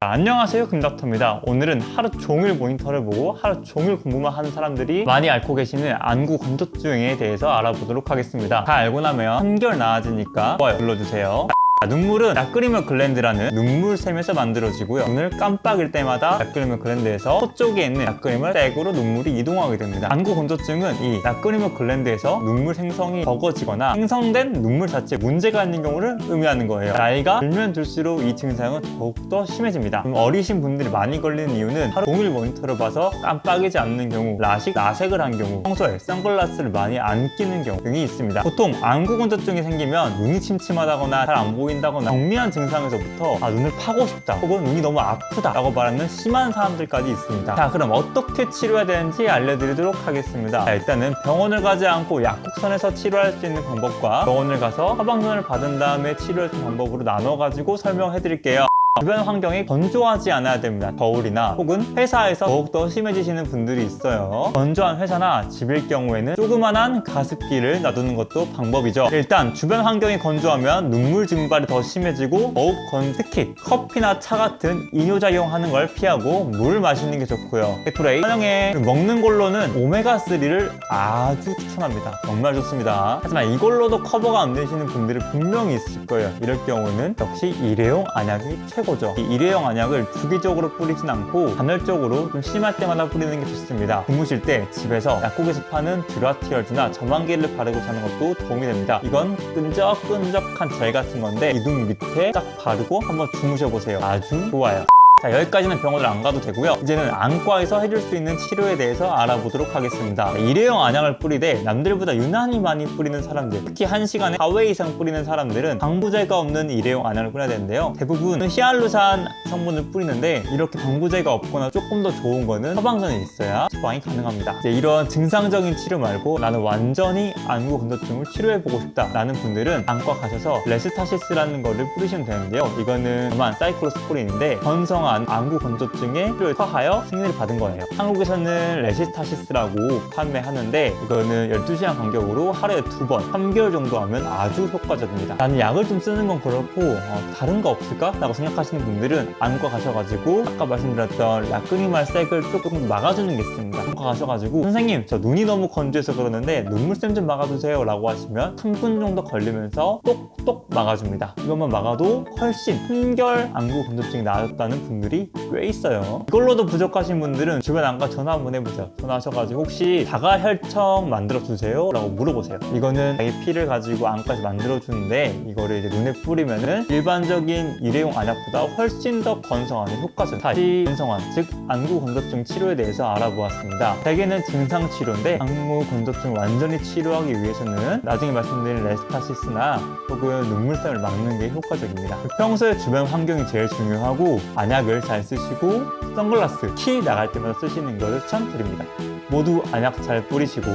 안녕하세요 금닥터입니다. 오늘은 하루 종일 모니터를 보고 하루 종일 공부만 하는 사람들이 많이 앓고 계시는 안구 건조증에 대해서 알아보도록 하겠습니다. 다 알고 나면 한결 나아지니까 좋아요 눌러주세요. 자, 눈물은 약그리며 글랜드라는 눈물샘에서 만들어지고요. 눈을 깜빡일 때마다 약그리며 글랜드에서 코 쪽에 있는 약그림을 떼고로 눈물이 이동하게 됩니다. 안구 건조증은 이 약그리며 글랜드에서 눈물 생성이 적어지거나 생성된 눈물 자체에 문제가 있는 경우를 의미하는 거예요. 나이가 들면 들수록 이 증상은 더욱더 심해집니다. 어리신 분들이 많이 걸리는 이유는 하루 종일 모니터를 봐서 깜빡이지 않는 경우 라식, 라색을 한 경우 평소에 선글라스를 많이 안 끼는 경우 등이 있습니다. 보통 안구 건조증이 생기면 눈이 침침하다거나 잘 안 보 인다거나 경미한 증상에서부터 아 눈을 파고 싶다 혹은 눈이 너무 아프다 라고 말하는 심한 사람들까지 있습니다. 자 그럼 어떻게 치료해야 되는지 알려드리도록 하겠습니다. 자, 일단은 병원을 가지 않고 약국선에서 치료할 수 있는 방법과 병원을 가서 처방전을 받은 다음에 치료할 수 있는 방법으로 나눠 가지고 설명해 드릴게요 주변 환경이 건조하지 않아야 됩니다. 겨울이나 혹은 회사에서 더욱더 심해지시는 분들이 있어요. 건조한 회사나 집일 경우에는 조그만한 가습기를 놔두는 것도 방법이죠. 일단 주변 환경이 건조하면 눈물 증발이 더 심해지고 더욱 건 특히 커피나 차 같은 이뇨작용하는 걸 피하고 물 마시는 게 좋고요. 게토레이 환영에 먹는 걸로는 오메가3를 아주 추천합니다. 정말 좋습니다. 하지만 이걸로도 커버가 안 되시는 분들이 분명히 있을 거예요. 이럴 경우는 역시 일회용 안약이 최고 최고죠. 이 일회용 안약을 주기적으로 뿌리진 않고 간헐적으로 좀 심할 때마다 뿌리는 게 좋습니다. 주무실 때 집에서 약국에서 파는 듀라티얼즈나 점안기를 바르고 자는 것도 도움이 됩니다. 이건 끈적끈적한 젤 같은 건데 이눈 밑에 딱 바르고 한번 주무셔 보세요. 아주 좋아요 자 여기까지는 병원을 안 가도 되고요. 이제는 안과에서 해줄 수 있는 치료에 대해서 알아보도록 하겠습니다. 일회용 안약을 뿌리되 남들보다 유난히 많이 뿌리는 사람들 특히 한시간에 4회 이상 뿌리는 사람들은 방부제가 없는 일회용 안약을 뿌려야 되는데요. 대부분 히알루산 성분을 뿌리는데 이렇게 방부제가 없거나 조금 더 좋은 거는 처방전이 있어야 처방이 가능합니다. 이제 이런 증상적인 치료 말고 나는 완전히 안구 건조증을 치료해보고 싶다 라는 분들은 안과 가셔서 레스타시스라는 거를 뿌리시면 되는데요. 이거는 다만 cyclosporine인데 건성 한 안구 건조증에 치료를 처하여 승인을 받은 거예요. 한국에서는 레스타시스라고 판매하는데 이거는 12시간 간격으로 하루에 두 번 3개월 정도 하면 아주 효과적입니다. 나는 약을 좀 쓰는 건 그렇고 어, 다른 거 없을까? 라고 생각하시는 분들은 안과 가셔가지고 아까 말씀드렸던 약간 이 눈물샘을 조금 막아주는 게 있습니다. 안과 가셔가지고 선생님 저 눈이 너무 건조해서 그러는데 눈물샘 좀 막아주세요 라고 하시면 3분 정도 걸리면서 똑똑 막아줍니다. 이것만 막아도 훨씬 한결 안구 건조증이 나아졌다는 분 들이 꽤 있어요. 이걸로도 부족하신 분들은 주변 안과 전화 한번 해보세요. 전화하셔가지고 혹시 자가 혈청 만들어주세요? 라고 물어보세요. 이거는 자기 피를 가지고 안과에서 만들어주는데 이거를 이제 눈에 뿌리면은 일반적인 일회용 안약보다 훨씬 더 건성하는 효과죠 다시 건성한 즉 안구 건조증 치료에 대해서 알아보았습니다. 대개는 증상 치료인데 안구 건조증 완전히 치료하기 위해서는 나중에 말씀드린 레스타시스나 혹은 눈물샘을 막는 게 효과적입니다. 평소에 주변 환경이 제일 중요하고 안약 을 잘 쓰시고 선글라스 키 나갈 때마다 쓰시는 것을 추천드립니다. 모두 안약 잘 뿌리시고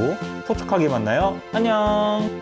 촉촉하게 만나요. 안녕